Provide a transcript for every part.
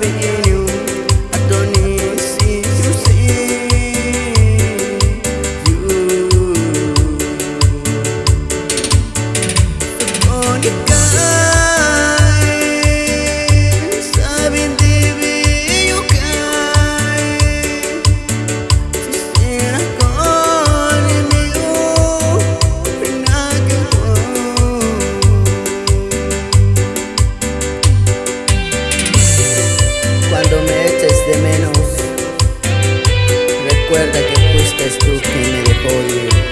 loving you I don't need see you fuiste tú quien me dejó ir.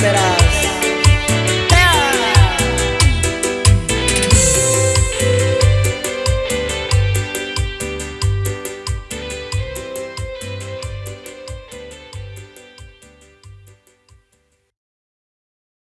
para